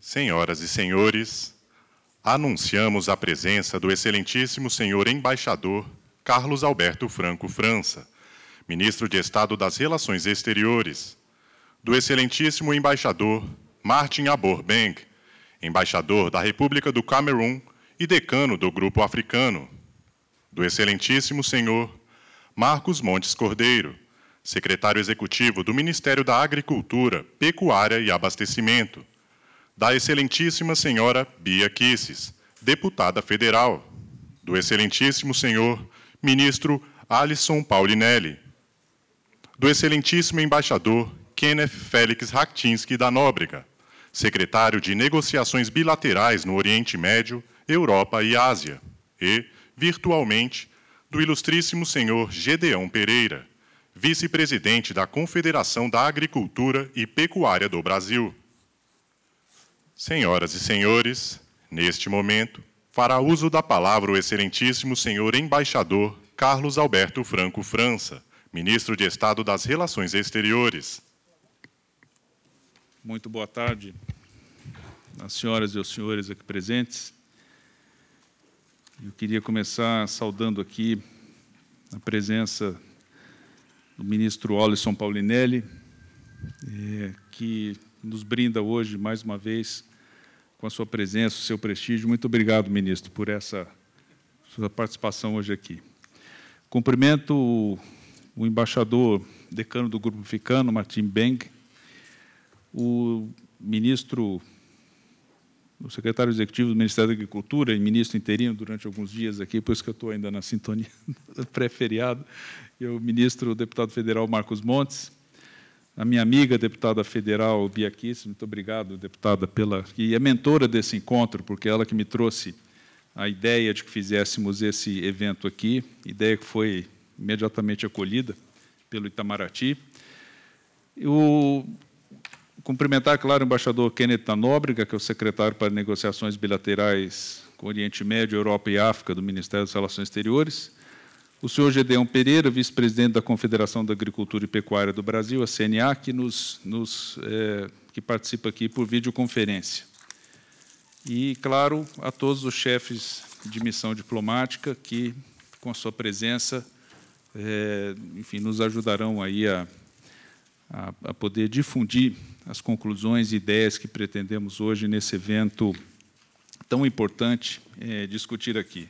Senhoras e senhores, anunciamos a presença do excelentíssimo senhor embaixador Carlos Alberto Franco França, ministro de Estado das Relações Exteriores, do excelentíssimo embaixador Martin Abor Beng, embaixador da República do Camerun e decano do Grupo Africano, do excelentíssimo senhor Marcos Montes Cordeiro, secretário executivo do Ministério da Agricultura, Pecuária e Abastecimento, da excelentíssima senhora Bia Kisses, deputada federal, do excelentíssimo senhor ministro Alisson Paulinelli, do excelentíssimo embaixador Kenneth Félix Raktinsky da Nóbrega, secretário de Negociações Bilaterais no Oriente Médio, Europa e Ásia, e, virtualmente, do ilustríssimo senhor Gedeão Pereira, vice-presidente da Confederação da Agricultura e Pecuária do Brasil. Senhoras e senhores, neste momento, fará uso da palavra o excelentíssimo senhor embaixador Carlos Alberto Franco França, ministro de Estado das Relações Exteriores. Muito boa tarde, senhoras e senhores aqui presentes. Eu queria começar saudando aqui a presença do ministro Alisson Paulinelli, é, que nos brinda hoje, mais uma vez, com a sua presença, o seu prestígio. Muito obrigado, ministro, por essa sua participação hoje aqui. Cumprimento o, embaixador decano do Grupo Ficano, Martim Beng, o ministro, o secretário executivo do Ministério da Agricultura e ministro interino durante alguns dias aqui, por isso que eu estou ainda na sintonia pré-feriado, e o ministro, o deputado federal Marcos Montes, a minha amiga deputada federal Bia Kiss, muito obrigado, deputada, pela e é mentora desse encontro, porque é ela que me trouxe a ideia de que fizéssemos esse evento aqui, ideia que foi imediatamente acolhida pelo Itamaraty. Eu cumprimentar, claro, o embaixador Kenneth Nóbrega, que é o secretário para negociações bilaterais com Oriente Médio, Europa e África do Ministério das Relações Exteriores, o senhor Gedeão Pereira, vice-presidente da Confederação da Agricultura e Pecuária do Brasil, a CNA, que, nos, nos é, que participa aqui por videoconferência. E, claro, a todos os chefes de missão diplomática que, com a sua presença, é, enfim, nos ajudarão aí a, a, a poder difundir as conclusões e ideias que pretendemos hoje nesse evento tão importante é, discutir aqui.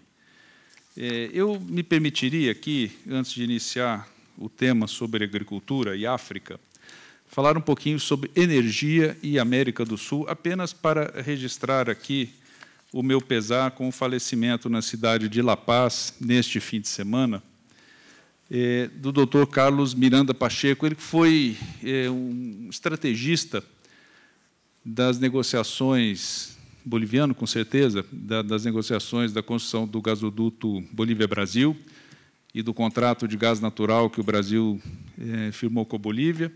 É, eu me permitiria aqui, antes de iniciar o tema sobre agricultura e África, falar um pouquinho sobre energia e América do Sul, apenas para registrar aqui o meu pesar com o falecimento na cidade de La Paz, neste fim de semana, é, do Dr. Carlos Miranda Pacheco. Ele foi é, um estrategista das negociações boliviano, com certeza, da, das negociações da construção do gasoduto Bolívia-Brasil e do contrato de gás natural que o Brasil eh, firmou com a Bolívia.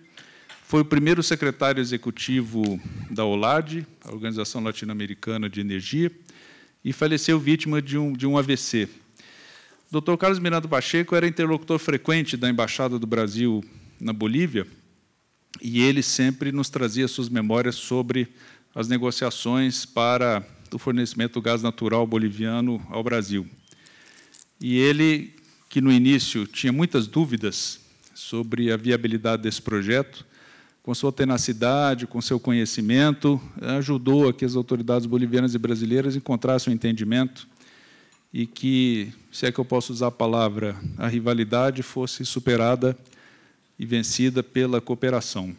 Foi o primeiro secretário executivo da OLAD, a Organização Latino-Americana de Energia, e faleceu vítima de um, de um AVC. O Dr. Carlos Miranda Pacheco era interlocutor frequente da Embaixada do Brasil na Bolívia, e ele sempre nos trazia suas memórias sobre as negociações para o fornecimento do gás natural boliviano ao Brasil. E ele, que no início tinha muitas dúvidas sobre a viabilidade desse projeto, com sua tenacidade, com seu conhecimento, ajudou a que as autoridades bolivianas e brasileiras encontrassem um entendimento e que, se é que eu posso usar a palavra, a rivalidade fosse superada e vencida pela cooperação.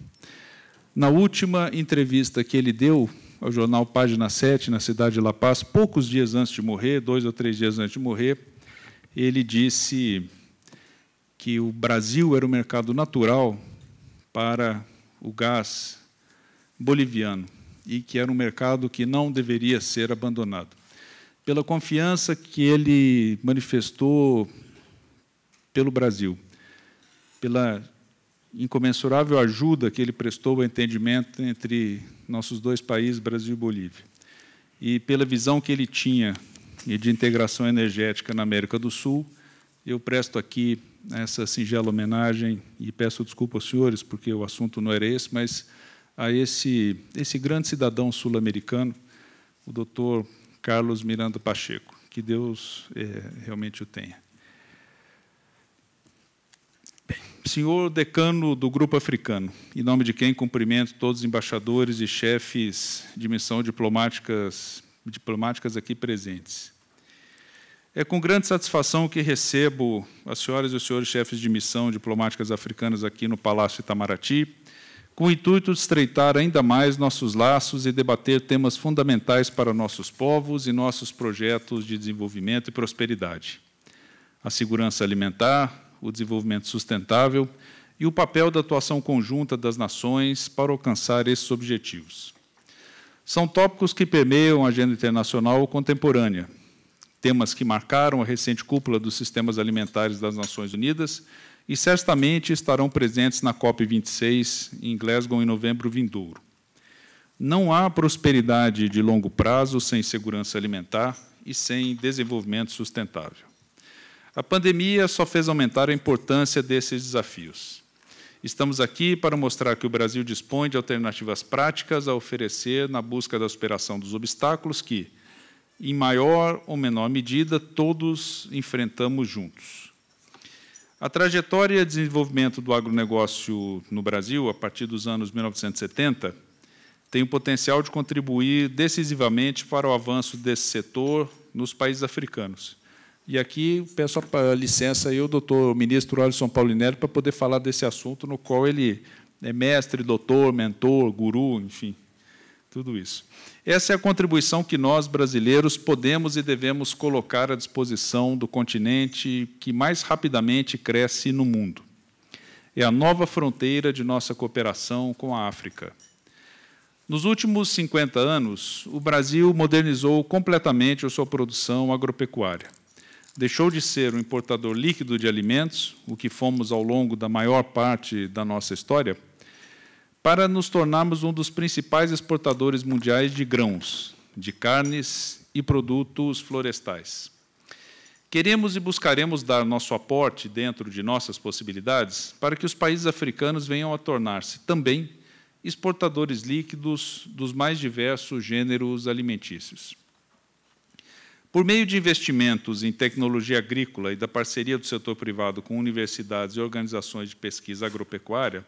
Na última entrevista que ele deu ao jornal Página 7, na cidade de La Paz, poucos dias antes de morrer, dois ou três dias antes de morrer, ele disse que o Brasil era o mercado natural para o gás boliviano e que era um mercado que não deveria ser abandonado. Pela confiança que ele manifestou pelo Brasil, pela incomensurável ajuda que ele prestou ao entendimento entre nossos dois países, Brasil e Bolívia. E pela visão que ele tinha de integração energética na América do Sul, eu presto aqui essa singela homenagem e peço desculpa aos senhores, porque o assunto não era esse, mas a esse, esse grande cidadão sul-americano, o doutor Carlos Miranda Pacheco. Que Deus é, realmente o tenha. Bem, senhor decano do Grupo Africano, em nome de quem cumprimento todos os embaixadores e chefes de missão diplomáticas, diplomáticas aqui presentes. É com grande satisfação que recebo as senhoras e os senhores chefes de missão diplomáticas africanas aqui no Palácio Itamaraty, com o intuito de estreitar ainda mais nossos laços e debater temas fundamentais para nossos povos e nossos projetos de desenvolvimento e prosperidade. A segurança alimentar, o desenvolvimento sustentável e o papel da atuação conjunta das nações para alcançar esses objetivos. São tópicos que permeiam a agenda internacional contemporânea, temas que marcaram a recente cúpula dos sistemas alimentares das Nações Unidas e certamente estarão presentes na COP26 em Glasgow em novembro vindouro. Não há prosperidade de longo prazo sem segurança alimentar e sem desenvolvimento sustentável. A pandemia só fez aumentar a importância desses desafios. Estamos aqui para mostrar que o Brasil dispõe de alternativas práticas a oferecer na busca da superação dos obstáculos que, em maior ou menor medida, todos enfrentamos juntos. A trajetória de desenvolvimento do agronegócio no Brasil, a partir dos anos 1970, tem o potencial de contribuir decisivamente para o avanço desse setor nos países africanos. E aqui peço a licença aí ao doutor ministro Alisson Paulinelli para poder falar desse assunto, no qual ele é mestre, doutor, mentor, guru, enfim, tudo isso. Essa é a contribuição que nós, brasileiros, podemos e devemos colocar à disposição do continente que mais rapidamente cresce no mundo. É a nova fronteira de nossa cooperação com a África. Nos últimos 50 anos, o Brasil modernizou completamente a sua produção agropecuária. Deixou de ser um importador líquido de alimentos, o que fomos ao longo da maior parte da nossa história, para nos tornarmos um dos principais exportadores mundiais de grãos, de carnes e produtos florestais. Queremos e buscaremos dar nosso aporte dentro de nossas possibilidades para que os países africanos venham a tornar-se também exportadores líquidos dos mais diversos gêneros alimentícios. Por meio de investimentos em tecnologia agrícola e da parceria do setor privado com universidades e organizações de pesquisa agropecuária,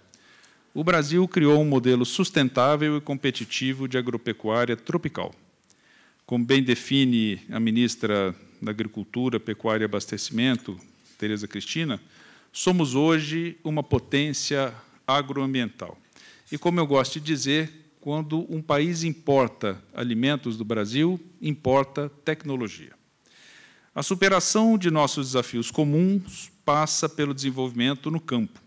o Brasil criou um modelo sustentável e competitivo de agropecuária tropical. Como bem define a ministra da Agricultura, Pecuária e Abastecimento, Tereza Cristina, somos hoje uma potência agroambiental. E como eu gosto de dizer, quando um país importa alimentos do Brasil, importa tecnologia. A superação de nossos desafios comuns passa pelo desenvolvimento no campo,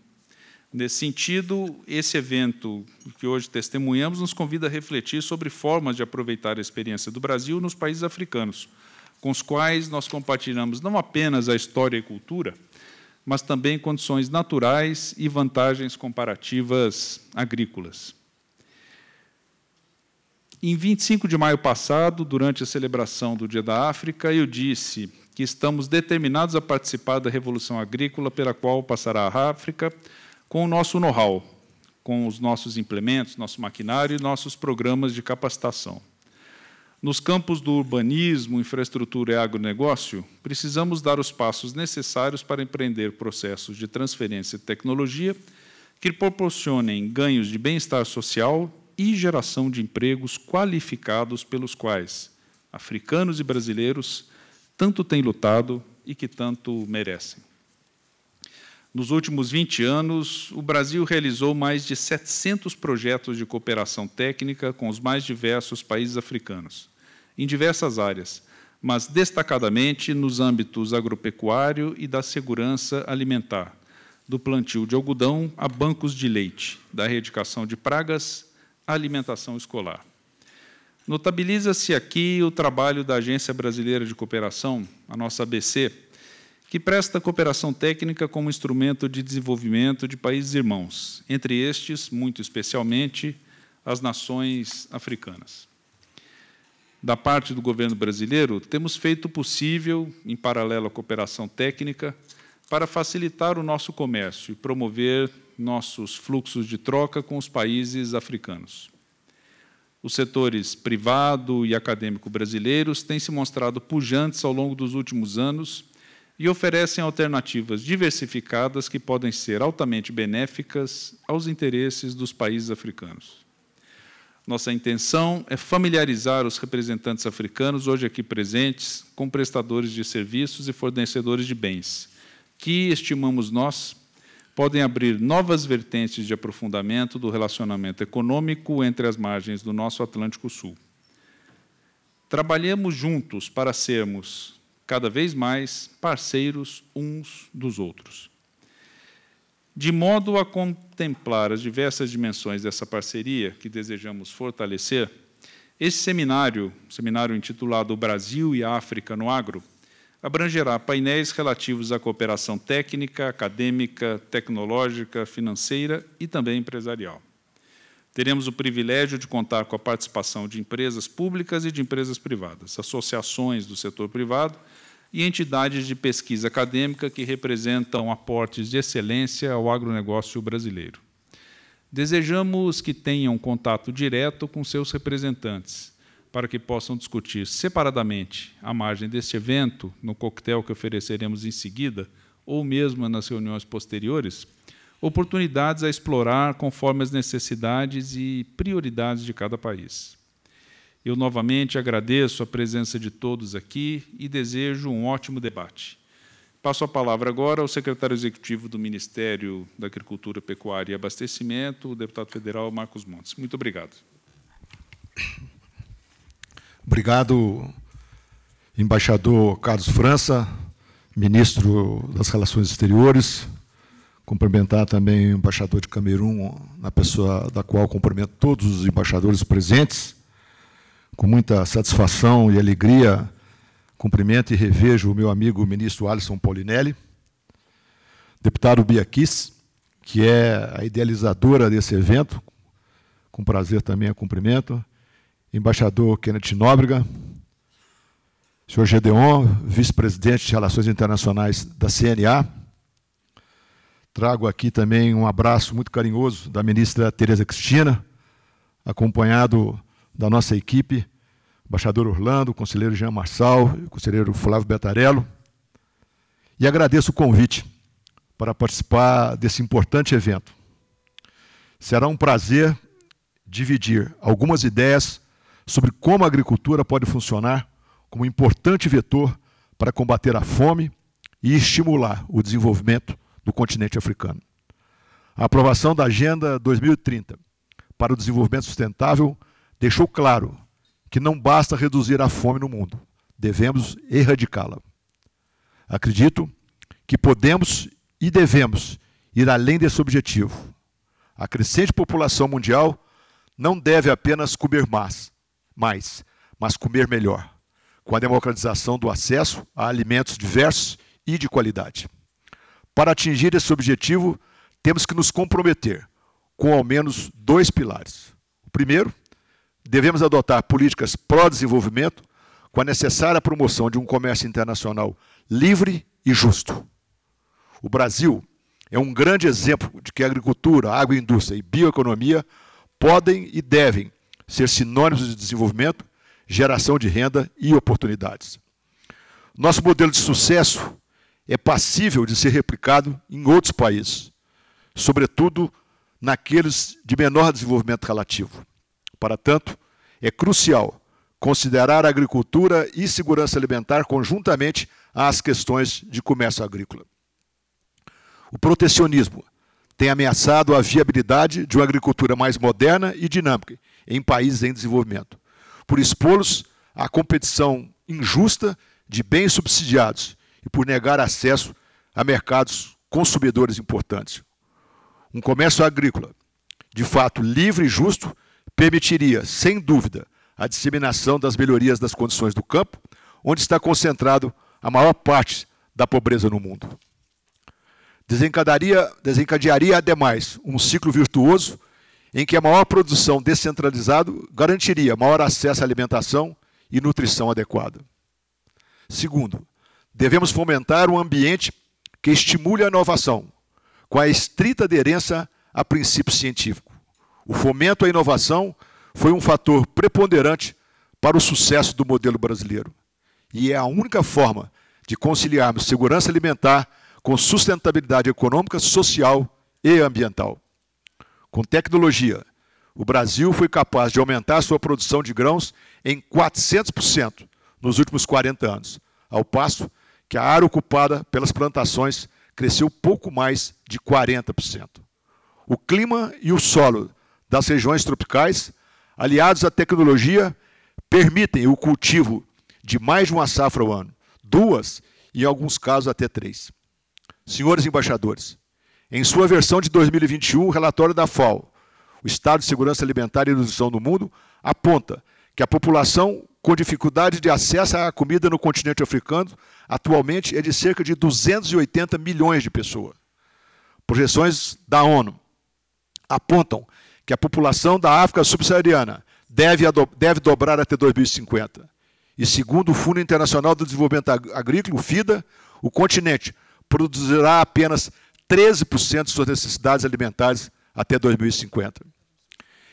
Nesse sentido, esse evento que hoje testemunhamos nos convida a refletir sobre formas de aproveitar a experiência do Brasil nos países africanos, com os quais nós compartilhamos não apenas a história e cultura, mas também condições naturais e vantagens comparativas agrícolas. Em 25 de maio passado, durante a celebração do Dia da África, eu disse que estamos determinados a participar da revolução agrícola pela qual passará a África com o nosso know-how, com os nossos implementos, nosso maquinário e nossos programas de capacitação. Nos campos do urbanismo, infraestrutura e agronegócio, precisamos dar os passos necessários para empreender processos de transferência de tecnologia que proporcionem ganhos de bem-estar social e geração de empregos qualificados pelos quais africanos e brasileiros tanto têm lutado e que tanto merecem. Nos últimos 20 anos, o Brasil realizou mais de 700 projetos de cooperação técnica com os mais diversos países africanos, em diversas áreas, mas destacadamente nos âmbitos agropecuário e da segurança alimentar, do plantio de algodão a bancos de leite, da erradicação de pragas alimentação escolar. Notabiliza-se aqui o trabalho da Agência Brasileira de Cooperação, a nossa ABC, que presta cooperação técnica como instrumento de desenvolvimento de países irmãos, entre estes, muito especialmente, as nações africanas. Da parte do governo brasileiro, temos feito o possível, em paralelo à cooperação técnica, para facilitar o nosso comércio e promover nossos fluxos de troca com os países africanos. Os setores privado e acadêmico brasileiros têm se mostrado pujantes ao longo dos últimos anos e oferecem alternativas diversificadas que podem ser altamente benéficas aos interesses dos países africanos. Nossa intenção é familiarizar os representantes africanos hoje aqui presentes com prestadores de serviços e fornecedores de bens, que, estimamos nós, podem abrir novas vertentes de aprofundamento do relacionamento econômico entre as margens do nosso Atlântico Sul. Trabalhemos juntos para sermos cada vez mais parceiros uns dos outros. De modo a contemplar as diversas dimensões dessa parceria que desejamos fortalecer, esse seminário, seminário intitulado Brasil e África no Agro, abrangerá painéis relativos à cooperação técnica, acadêmica, tecnológica, financeira e também empresarial. Teremos o privilégio de contar com a participação de empresas públicas e de empresas privadas, associações do setor privado e entidades de pesquisa acadêmica que representam aportes de excelência ao agronegócio brasileiro. Desejamos que tenham contato direto com seus representantes, para que possam discutir separadamente, à margem deste evento, no coquetel que ofereceremos em seguida, ou mesmo nas reuniões posteriores, oportunidades a explorar conforme as necessidades e prioridades de cada país. Eu novamente agradeço a presença de todos aqui e desejo um ótimo debate. Passo a palavra agora ao secretário executivo do Ministério da Agricultura, Pecuária e Abastecimento, o deputado federal Marcos Montes. Muito obrigado. Obrigado, embaixador Carlos França, ministro das Relações Exteriores, Cumprimentar também o embaixador de Camerun, na pessoa da qual cumprimento todos os embaixadores presentes. Com muita satisfação e alegria, cumprimento e revejo o meu amigo o ministro Alisson Paulinelli, deputado Biaquis, que é a idealizadora desse evento, com prazer também a cumprimento, embaixador Kenneth Nóbrega, senhor Gedeon, vice-presidente de Relações Internacionais da CNA, Trago aqui também um abraço muito carinhoso da ministra Tereza Cristina, acompanhado da nossa equipe, embaixador Orlando, conselheiro Jean Marçal, conselheiro Flávio Betarello. E agradeço o convite para participar desse importante evento. Será um prazer dividir algumas ideias sobre como a agricultura pode funcionar como importante vetor para combater a fome e estimular o desenvolvimento do continente africano. A aprovação da Agenda 2030 para o Desenvolvimento Sustentável deixou claro que não basta reduzir a fome no mundo, devemos erradicá-la. Acredito que podemos e devemos ir além desse objetivo. A crescente população mundial não deve apenas comer mais, mais mas comer melhor, com a democratização do acesso a alimentos diversos e de qualidade. Para atingir esse objetivo, temos que nos comprometer com ao menos dois pilares. O primeiro, devemos adotar políticas pró-desenvolvimento com a necessária promoção de um comércio internacional livre e justo. O Brasil é um grande exemplo de que a agricultura, a agroindústria e bioeconomia podem e devem ser sinônimos de desenvolvimento, geração de renda e oportunidades. Nosso modelo de sucesso é passível de ser replicado em outros países, sobretudo naqueles de menor desenvolvimento relativo. Para tanto, é crucial considerar a agricultura e segurança alimentar conjuntamente às questões de comércio agrícola. O protecionismo tem ameaçado a viabilidade de uma agricultura mais moderna e dinâmica em países em desenvolvimento, por expô-los à competição injusta de bens subsidiados e por negar acesso a mercados consumidores importantes. Um comércio agrícola, de fato livre e justo, permitiria, sem dúvida, a disseminação das melhorias das condições do campo, onde está concentrado a maior parte da pobreza no mundo. Desencadearia, desencadearia, ademais, um ciclo virtuoso em que a maior produção descentralizada garantiria maior acesso à alimentação e nutrição adequada. Segundo, Devemos fomentar um ambiente que estimule a inovação, com a estrita aderência a princípios científicos. O fomento à inovação foi um fator preponderante para o sucesso do modelo brasileiro. E é a única forma de conciliarmos segurança alimentar com sustentabilidade econômica, social e ambiental. Com tecnologia, o Brasil foi capaz de aumentar sua produção de grãos em 400% nos últimos 40 anos, ao passo que a área ocupada pelas plantações cresceu pouco mais de 40%. O clima e o solo das regiões tropicais, aliados à tecnologia, permitem o cultivo de mais de uma safra ao ano, duas e, em alguns casos, até três. Senhores embaixadores, em sua versão de 2021, o relatório da FAO, o Estado de Segurança Alimentar e Nutrição no Mundo, aponta que a população com dificuldade de acesso à comida no continente africano atualmente é de cerca de 280 milhões de pessoas. Projeções da ONU apontam que a população da África subsaariana deve, deve dobrar até 2050. E segundo o Fundo Internacional do Desenvolvimento Agrícola, o FIDA, o continente produzirá apenas 13% de suas necessidades alimentares até 2050.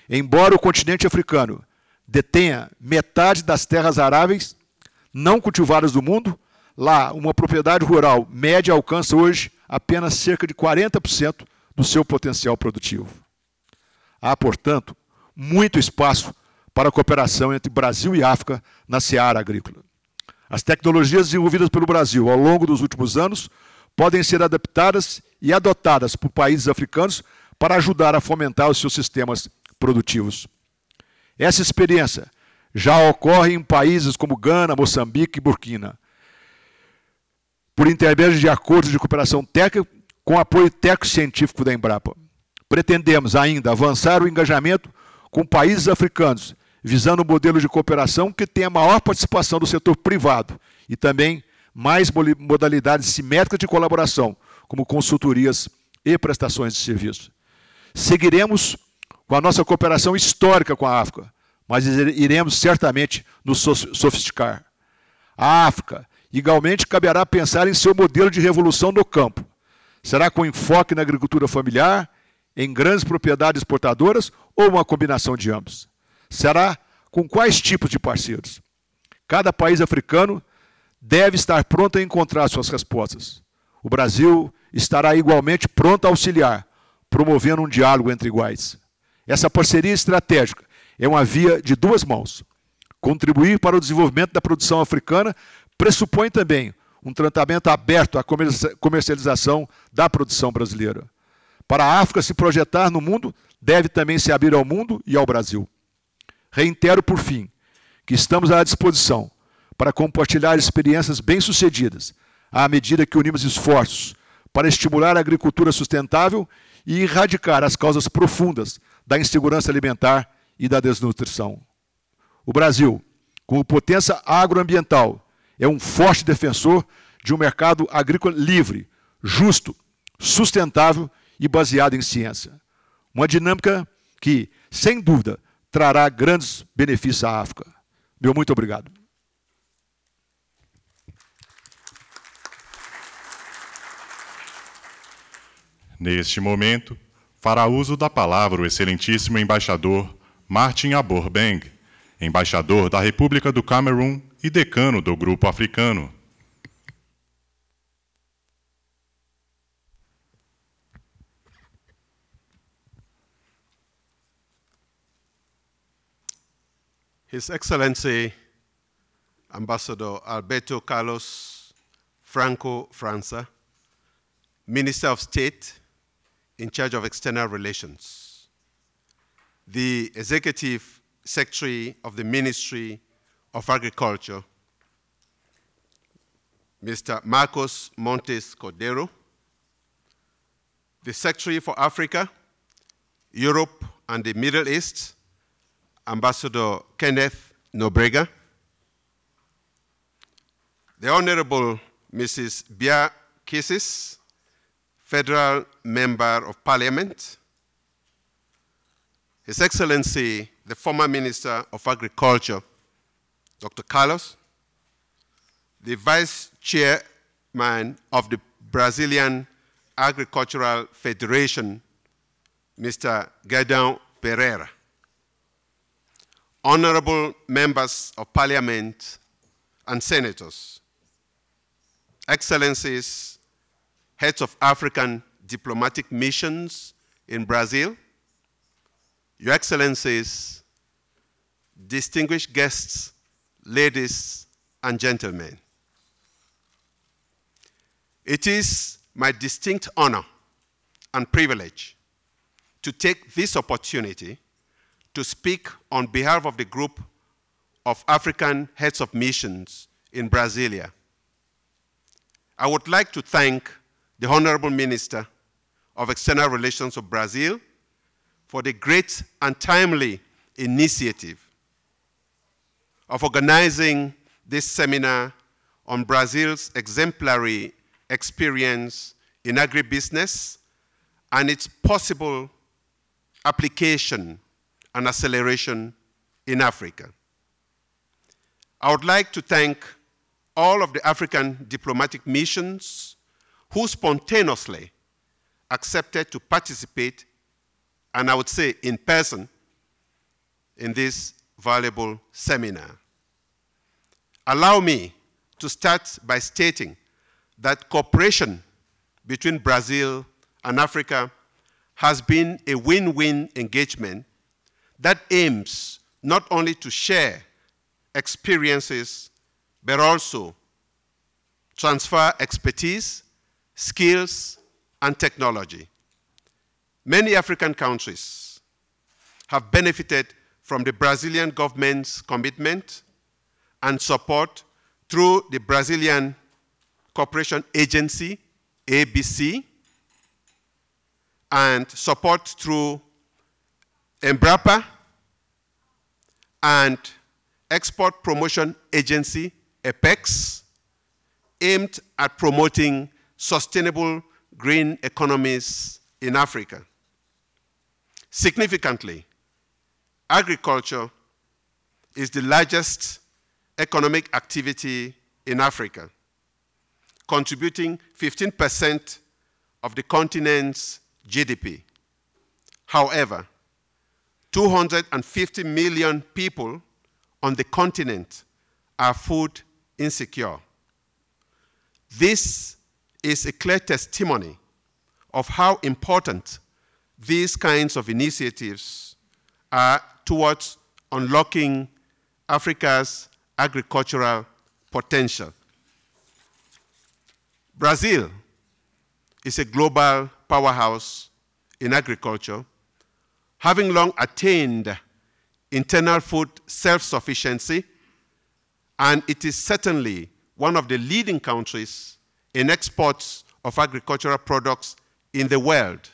Embora o continente africano detenha metade das terras aráveis não cultivadas do mundo, lá uma propriedade rural média alcança hoje apenas cerca de 40% do seu potencial produtivo. Há, portanto, muito espaço para a cooperação entre Brasil e África na seara agrícola. As tecnologias desenvolvidas pelo Brasil ao longo dos últimos anos podem ser adaptadas e adotadas por países africanos para ajudar a fomentar os seus sistemas produtivos. Essa experiência já ocorre em países como Gana, Moçambique e Burkina, por intermédio de acordos de cooperação técnica com apoio técnico-científico da Embrapa. Pretendemos ainda avançar o engajamento com países africanos, visando um modelo de cooperação que tenha maior participação do setor privado e também mais modalidades simétricas de colaboração, como consultorias e prestações de serviço. Seguiremos com a nossa cooperação histórica com a África, mas iremos certamente nos sofisticar. A África, igualmente, caberá pensar em seu modelo de revolução no campo. Será com enfoque na agricultura familiar, em grandes propriedades exportadoras ou uma combinação de ambos? Será com quais tipos de parceiros? Cada país africano deve estar pronto a encontrar suas respostas. O Brasil estará igualmente pronto a auxiliar, promovendo um diálogo entre iguais. Essa parceria estratégica é uma via de duas mãos. Contribuir para o desenvolvimento da produção africana pressupõe também um tratamento aberto à comercialização da produção brasileira. Para a África se projetar no mundo, deve também se abrir ao mundo e ao Brasil. Reitero, por fim, que estamos à disposição para compartilhar experiências bem-sucedidas, à medida que unimos esforços para estimular a agricultura sustentável e erradicar as causas profundas da insegurança alimentar e da desnutrição. O Brasil, como potência agroambiental, é um forte defensor de um mercado agrícola livre, justo, sustentável e baseado em ciência. Uma dinâmica que, sem dúvida, trará grandes benefícios à África. Meu muito obrigado. Neste momento, fará uso da palavra o excelentíssimo embaixador Martin Abor Beng, embaixador da República do Camerun e decano do Grupo Africano. His Excellency Ambassador Alberto Carlos Franco França, Minister of State in charge of external relations, the Executive Secretary of the Ministry of Agriculture, Mr. Marcos Montes Cordero, the Secretary for Africa, Europe, and the Middle East, Ambassador Kenneth Nobrega, the Honorable Mrs. Bia Kisis, Federal Member of Parliament, His Excellency, the former Minister of Agriculture, Dr. Carlos, the Vice Chairman of the Brazilian Agricultural Federation, Mr. Gedon Pereira. Honorable members of parliament and senators, excellencies, heads of African diplomatic missions in Brazil, your excellencies, distinguished guests, ladies and gentlemen. It is my distinct honor and privilege to take this opportunity to speak on behalf of the group of African heads of missions in Brasilia. I would like to thank the Honorable Minister of External Relations of Brazil for the great and timely initiative of organizing this seminar on Brazil's exemplary experience in agribusiness and its possible application and acceleration in Africa. I would like to thank all of the African diplomatic missions who spontaneously accepted to participate, and I would say in person, in this valuable seminar. Allow me to start by stating that cooperation between Brazil and Africa has been a win-win engagement that aims not only to share experiences, but also transfer expertise, skills, and technology. Many African countries have benefited from the Brazilian government's commitment and support through the Brazilian Cooperation Agency, ABC, and support through Embrapa and Export Promotion Agency, EPEX, aimed at promoting sustainable green economies in Africa. Significantly, agriculture is the largest economic activity in Africa, contributing 15% of the continent's GDP. However, 250 million people on the continent are food insecure. This is a clear testimony of how important these kinds of initiatives are towards unlocking Africa's agricultural potential. Brazil is a global powerhouse in agriculture, having long attained internal food self-sufficiency, and it is certainly one of the leading countries in exports of agricultural products in the world.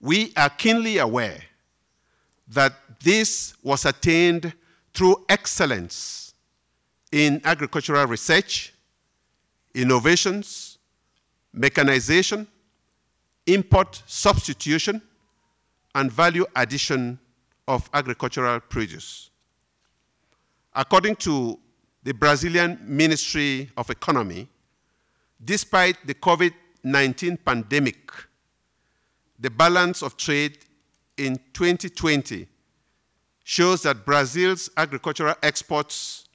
We are keenly aware that this was attained through excellence in agricultural research, innovations, mechanization, import substitution, and value addition of agricultural produce. According to the Brazilian Ministry of Economy, despite the COVID-19 pandemic, the balance of trade in 2020 shows that Brazil's agricultural exports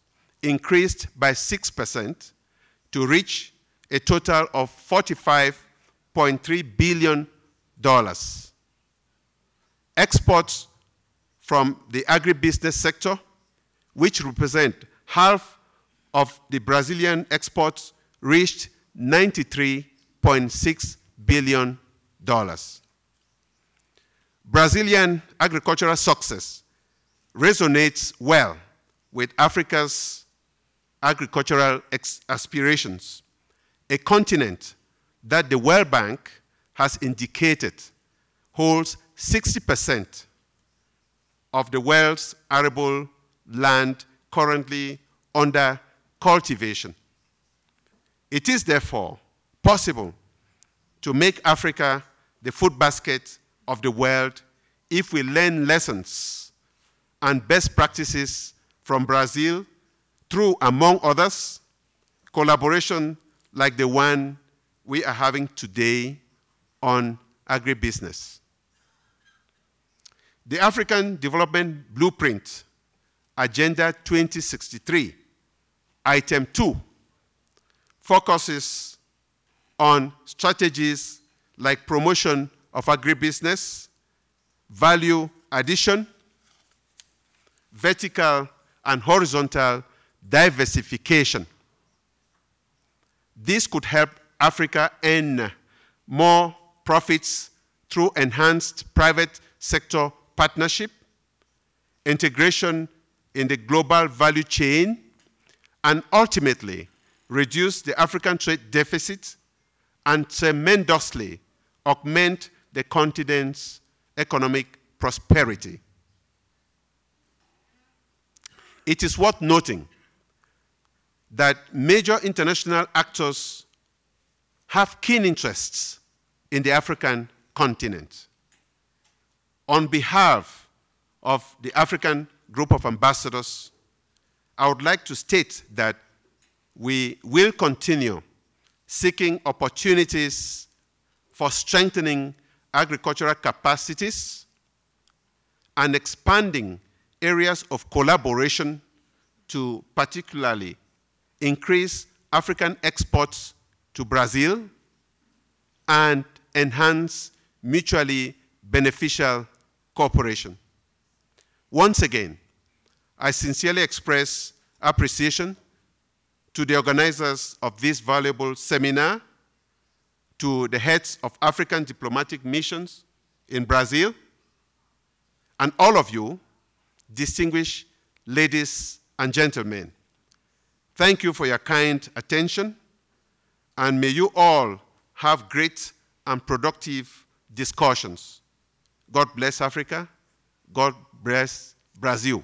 increased by 6% to reach a total of $45.3 billion. Exports from the agribusiness sector, which represent half of the Brazilian exports, reached $93.6 billion. Brazilian agricultural success resonates well with Africa's agricultural aspirations, a continent that the World Bank has indicated holds 60% of the world's arable land currently under cultivation. It is therefore possible to make Africa the food basket of the world if we learn lessons and best practices from Brazil through, among others, collaboration like the one we are having today on agribusiness. The African Development Blueprint, Agenda 2063, Item 2, focuses on strategies like promotion of agribusiness, value addition, vertical and horizontal diversification. This could help Africa earn more profits through enhanced private sector partnership, integration in the global value chain, and ultimately reduce the African trade deficit and tremendously augment the continent's economic prosperity. It is worth noting that major international actors have keen interests in the African continent. On behalf of the African Group of Ambassadors, I would like to state that we will continue seeking opportunities for strengthening agricultural capacities and expanding areas of collaboration to particularly increase African exports to Brazil and enhance mutually beneficial cooperation. Once again, I sincerely express appreciation to the organizers of this valuable seminar, to the heads of African diplomatic missions in Brazil, and all of you, distinguished ladies and gentlemen. Thank you for your kind attention, and may you all have great and productive discussions. God bless Africa. God bless Brazil.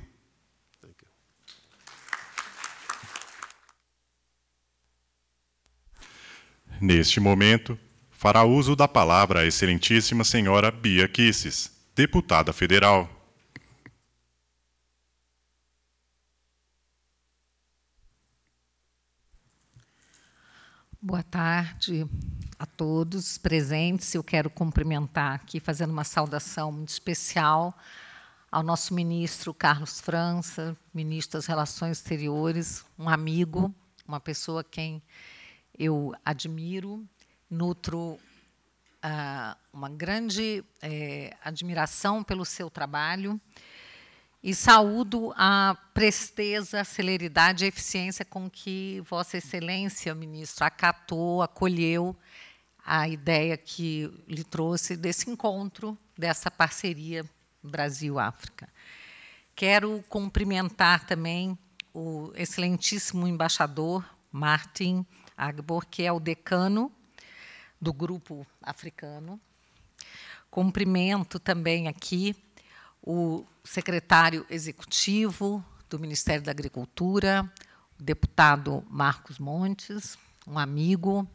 Neste momento, fará uso da palavra a Excelentíssima Senhora Bia Kisses, deputada federal. Boa tarde a todos presentes. Eu quero cumprimentar aqui, fazendo uma saudação muito especial ao nosso ministro Carlos França, ministro das Relações Exteriores, um amigo, uma pessoa quem eu admiro, nutro ah, uma grande eh, admiração pelo seu trabalho e saúdo a presteza, a celeridade e a eficiência com que Vossa Excelência, ministro, acatou, acolheu a ideia que lhe trouxe desse encontro, dessa parceria Brasil-África. Quero cumprimentar também o excelentíssimo embaixador Martin Agbor, que é o decano do grupo africano. Cumprimento também aqui o secretário executivo do Ministério da Agricultura, o deputado Marcos Montes, um amigo,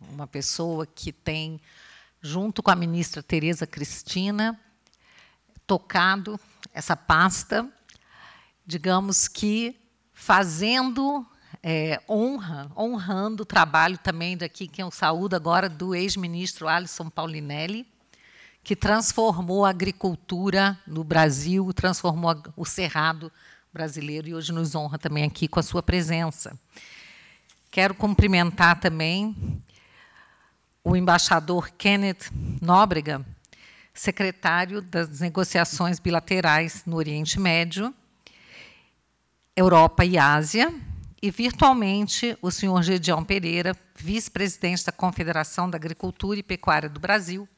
uma pessoa que tem, junto com a ministra Tereza Cristina, tocado essa pasta, digamos que fazendo é, honra, honrando o trabalho também daqui, que eu saúdo agora, do ex-ministro Alisson Paulinelli, que transformou a agricultura no Brasil, transformou o cerrado brasileiro e hoje nos honra também aqui com a sua presença. Quero cumprimentar também o embaixador Kenneth Nóbrega, secretário das negociações bilaterais no Oriente Médio, Europa e Ásia, e virtualmente o senhor Gedeão Pereira, vice-presidente da Confederação da Agricultura e Pecuária do Brasil,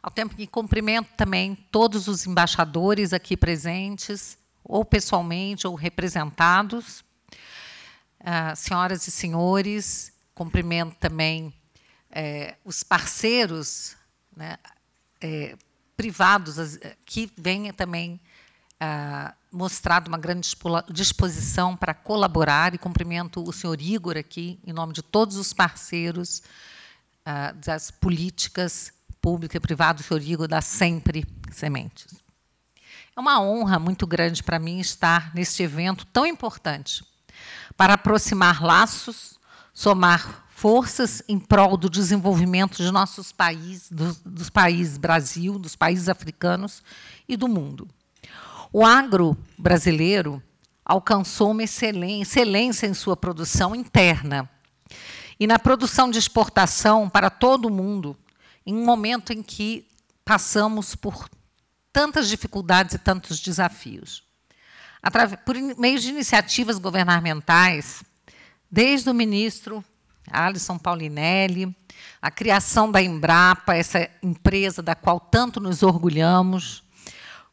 ao tempo que cumprimento também todos os embaixadores aqui presentes, ou pessoalmente, ou representados. Uh, senhoras e senhores, cumprimento também eh, os parceiros né, eh, privados que vêm também uh, mostrado uma grande disposição para colaborar e cumprimento o senhor Igor aqui, em nome de todos os parceiros uh, das políticas público e privado, o senhor Igor dá sempre sementes. É uma honra muito grande para mim estar neste evento tão importante para aproximar laços, somar forças em prol do desenvolvimento de nossos países, dos, dos países Brasil, dos países africanos e do mundo. O agro brasileiro alcançou uma excelência em sua produção interna e na produção de exportação para todo o mundo, em um momento em que passamos por tantas dificuldades e tantos desafios. Por meio de iniciativas governamentais, desde o ministro Alisson Paulinelli, a criação da Embrapa, essa empresa da qual tanto nos orgulhamos,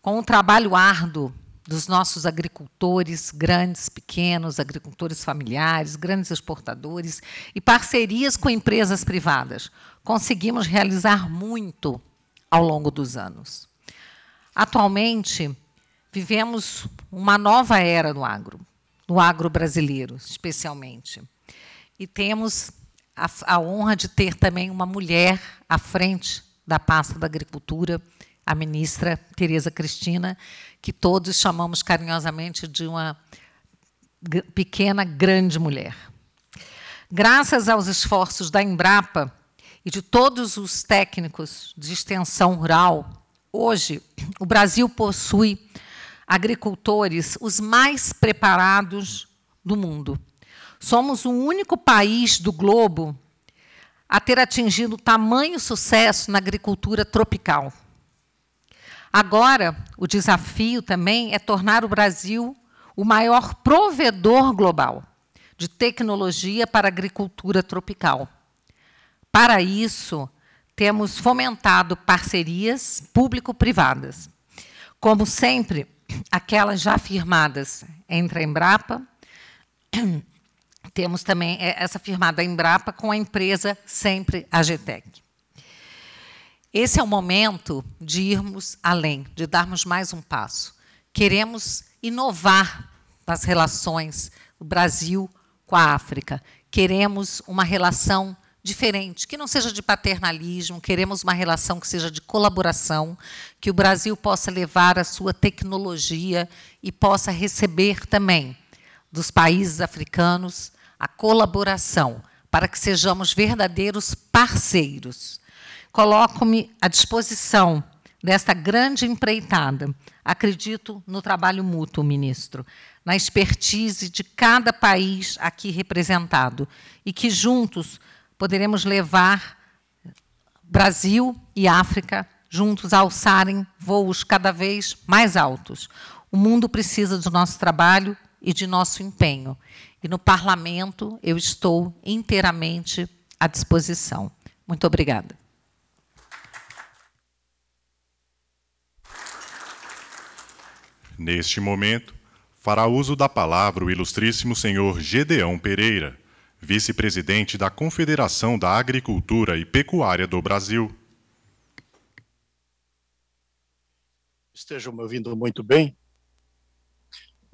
com o trabalho árduo dos nossos agricultores, grandes, pequenos, agricultores familiares, grandes exportadores e parcerias com empresas privadas. Conseguimos realizar muito ao longo dos anos. Atualmente, vivemos uma nova era no agro, no agro brasileiro, especialmente. E temos a, a honra de ter também uma mulher à frente da pasta da agricultura, a ministra Tereza Cristina, que todos chamamos carinhosamente de uma pequena, grande mulher. Graças aos esforços da Embrapa e de todos os técnicos de extensão rural, hoje o Brasil possui agricultores os mais preparados do mundo. Somos o único país do globo a ter atingido tamanho sucesso na agricultura tropical. Agora, o desafio também é tornar o Brasil o maior provedor global de tecnologia para agricultura tropical. Para isso, temos fomentado parcerias público-privadas. Como sempre, aquelas já firmadas entre a Embrapa, temos também essa firmada Embrapa com a empresa sempre a GTEC. Esse é o momento de irmos além, de darmos mais um passo. Queremos inovar nas relações do Brasil com a África. Queremos uma relação diferente, que não seja de paternalismo, queremos uma relação que seja de colaboração, que o Brasil possa levar a sua tecnologia e possa receber também dos países africanos a colaboração, para que sejamos verdadeiros parceiros. Coloco-me à disposição desta grande empreitada. Acredito no trabalho mútuo, ministro, na expertise de cada país aqui representado e que juntos poderemos levar Brasil e África juntos a alçarem voos cada vez mais altos. O mundo precisa do nosso trabalho e de nosso empenho. E no parlamento eu estou inteiramente à disposição. Muito obrigada. Neste momento, fará uso da palavra o ilustríssimo senhor Gedeão Pereira, vice-presidente da Confederação da Agricultura e Pecuária do Brasil. Estejam me ouvindo muito bem.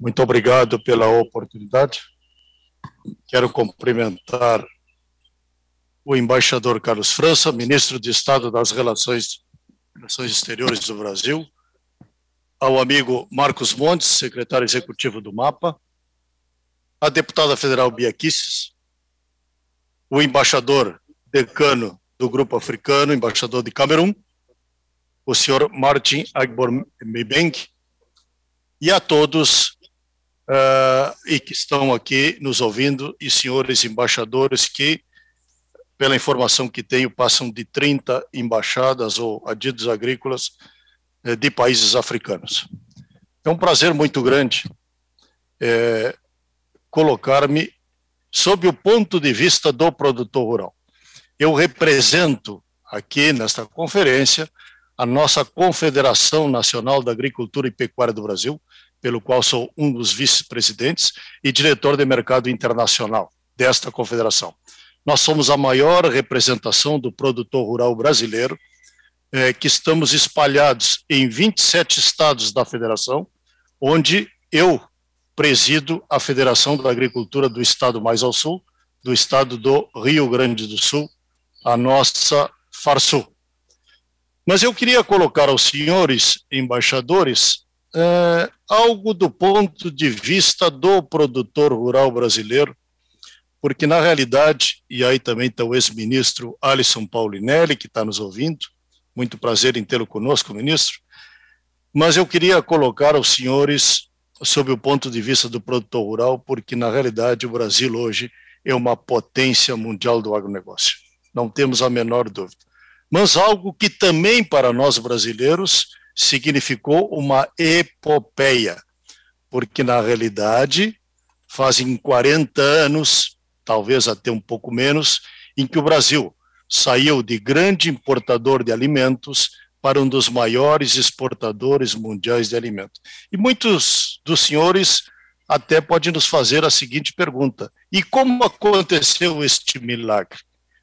Muito obrigado pela oportunidade. Quero cumprimentar o embaixador Carlos França, ministro de Estado das Relações, Relações Exteriores do Brasil, ao amigo Marcos Montes, secretário executivo do MAPA, a deputada federal Bia Kisses, o embaixador decano do Grupo Africano, embaixador de Camerun, o senhor Martin Agbor Mibeng, e a todos uh, e que estão aqui nos ouvindo, e senhores embaixadores que, pela informação que tenho, passam de 30 embaixadas ou adidos agrícolas de países africanos. É um prazer muito grande é, colocar-me sob o ponto de vista do produtor rural. Eu represento aqui nesta conferência a nossa Confederação Nacional da Agricultura e Pecuária do Brasil, pelo qual sou um dos vice-presidentes e diretor de mercado internacional desta confederação. Nós somos a maior representação do produtor rural brasileiro é, que estamos espalhados em 27 estados da federação, onde eu presido a Federação da Agricultura do Estado mais ao sul, do estado do Rio Grande do Sul, a nossa FARSUL. Mas eu queria colocar aos senhores embaixadores é, algo do ponto de vista do produtor rural brasileiro, porque na realidade, e aí também está o ex-ministro Alisson Paulinelli, que está nos ouvindo, muito prazer em tê-lo conosco, ministro, mas eu queria colocar aos senhores sob o ponto de vista do produtor rural, porque na realidade o Brasil hoje é uma potência mundial do agronegócio, não temos a menor dúvida. Mas algo que também para nós brasileiros significou uma epopeia, porque na realidade fazem 40 anos talvez até um pouco menos, em que o Brasil saiu de grande importador de alimentos para um dos maiores exportadores mundiais de alimentos. E muitos dos senhores até podem nos fazer a seguinte pergunta: e como aconteceu este milagre?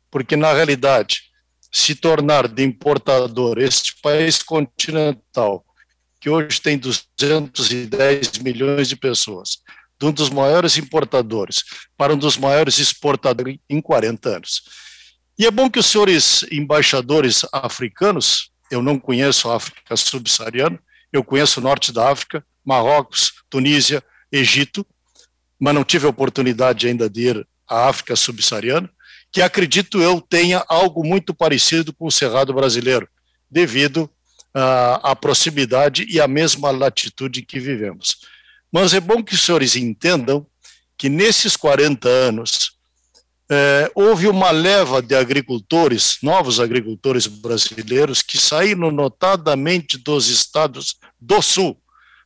Porque, na realidade, se tornar de importador este país continental, que hoje tem 210 milhões de pessoas, de um dos maiores importadores para um dos maiores exportadores em 40 anos. E é bom que os senhores embaixadores africanos, eu não conheço a África subsaariana, eu conheço o norte da África, Marrocos, Tunísia, Egito, mas não tive a oportunidade ainda de ir à África subsaariana, que acredito eu tenha algo muito parecido com o Cerrado brasileiro, devido uh, à proximidade e à mesma latitude que vivemos. Mas é bom que os senhores entendam que nesses 40 anos é, houve uma leva de agricultores, novos agricultores brasileiros, que saíram notadamente dos estados do Sul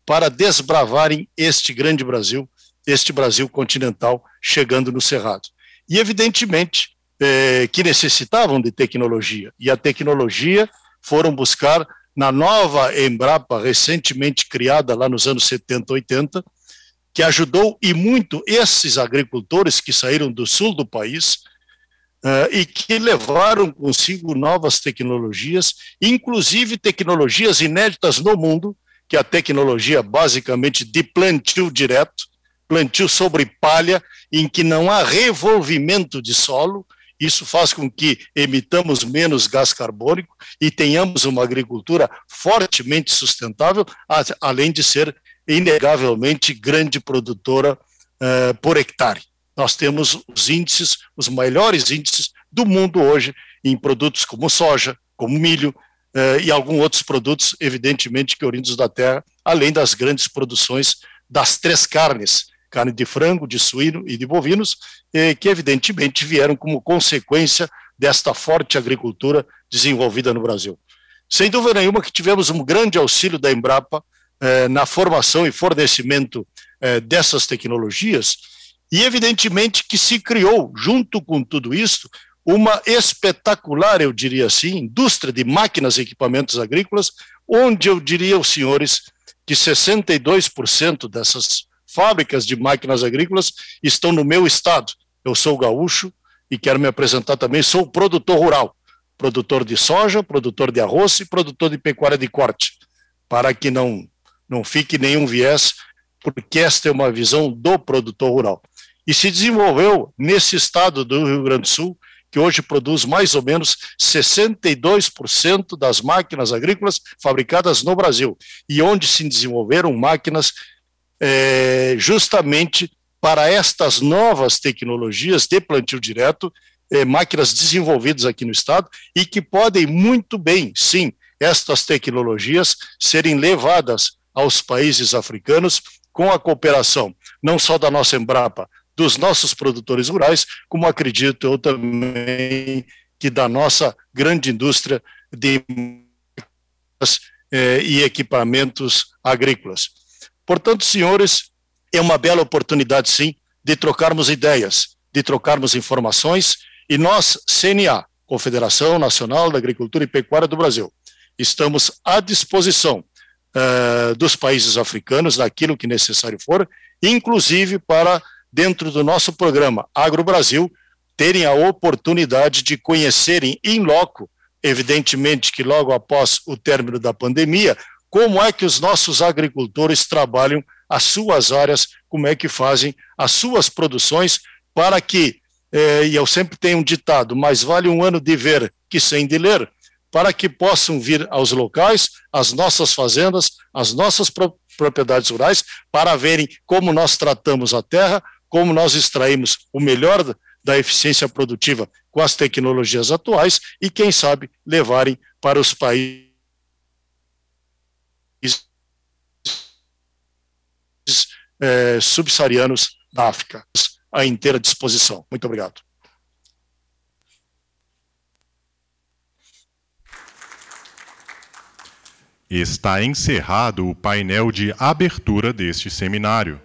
para desbravarem este grande Brasil, este Brasil continental, chegando no Cerrado. E, evidentemente, é, que necessitavam de tecnologia, e a tecnologia foram buscar na nova Embrapa, recentemente criada lá nos anos 70, 80, que ajudou e muito esses agricultores que saíram do sul do país uh, e que levaram consigo novas tecnologias, inclusive tecnologias inéditas no mundo, que é a tecnologia basicamente de plantio direto, plantio sobre palha, em que não há revolvimento de solo, isso faz com que emitamos menos gás carbônico e tenhamos uma agricultura fortemente sustentável, além de ser inegavelmente grande produtora uh, por hectare. Nós temos os índices, os maiores índices do mundo hoje em produtos como soja, como milho uh, e alguns outros produtos, evidentemente, que oriundos da terra, além das grandes produções das três carnes, carne de frango, de suíno e de bovinos, eh, que evidentemente vieram como consequência desta forte agricultura desenvolvida no Brasil. Sem dúvida nenhuma que tivemos um grande auxílio da Embrapa na formação e fornecimento eh, dessas tecnologias, e evidentemente que se criou, junto com tudo isso, uma espetacular, eu diria assim, indústria de máquinas e equipamentos agrícolas, onde eu diria aos senhores que 62% dessas fábricas de máquinas agrícolas estão no meu estado. Eu sou gaúcho e quero me apresentar também, sou produtor rural, produtor de soja, produtor de arroz e produtor de pecuária de corte, para que não, não fique nenhum viés, porque esta é uma visão do produtor rural. E se desenvolveu nesse estado do Rio Grande do Sul, que hoje produz mais ou menos 62% das máquinas agrícolas fabricadas no Brasil, e onde se desenvolveram máquinas é, justamente para estas novas tecnologias de plantio direto, é, máquinas desenvolvidas aqui no Estado e que podem muito bem, sim, estas tecnologias serem levadas aos países africanos com a cooperação, não só da nossa Embrapa, dos nossos produtores rurais, como acredito eu também que da nossa grande indústria de eh, e equipamentos agrícolas. Portanto, senhores, é uma bela oportunidade, sim, de trocarmos ideias, de trocarmos informações, e nós, CNA, Confederação Nacional da Agricultura e Pecuária do Brasil, estamos à disposição uh, dos países africanos, naquilo que necessário for, inclusive para, dentro do nosso programa Agro Brasil, terem a oportunidade de conhecerem em loco, evidentemente que logo após o término da pandemia, como é que os nossos agricultores trabalham as suas áreas, como é que fazem as suas produções, para que, eh, e eu sempre tenho um ditado, mais vale um ano de ver que sem de ler, para que possam vir aos locais, às nossas fazendas, às nossas pro propriedades rurais, para verem como nós tratamos a terra, como nós extraímos o melhor da eficiência produtiva com as tecnologias atuais e, quem sabe, levarem para os países é, subsaarianos da África à inteira disposição. Muito obrigado. Está encerrado o painel de abertura deste seminário.